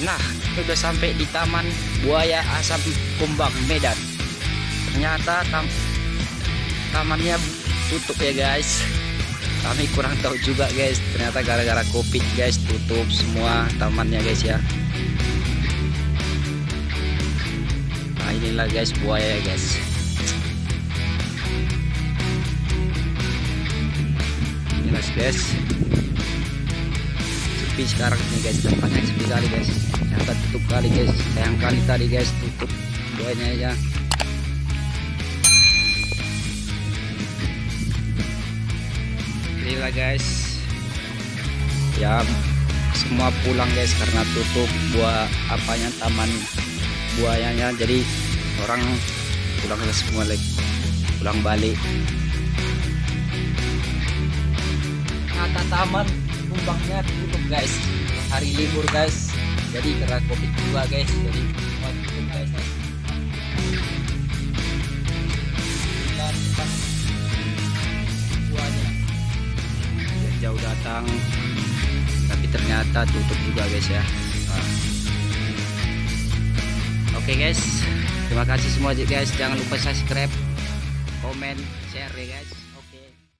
nah udah sampai di taman buaya asam kumbang Medan. Ternyata tam tamannya tutup ya guys. Kami kurang tahu juga guys. Ternyata gara-gara covid guys tutup semua tamannya guys ya. Nah inilah guys buaya ya guys. Inilah guys sepi sekarang nih guys tempatnya sepi kali guys. Ternyata tutup kali guys. Sayang kali tadi guys. Tutup buayanya ya inilah guys. Ya semua pulang guys karena tutup buah apanya taman buayanya jadi orang pulang semua lagi pulang balik. Kata taman kumbangnya tutup guys. Hari libur guys. Jadi karena covid juga guys. Jadi semua tutup guys. Jauh datang. Tapi ternyata tutup juga guys ya. Nah. oke guys. Terima kasih semua guys. Jangan lupa subscribe komen share ya guys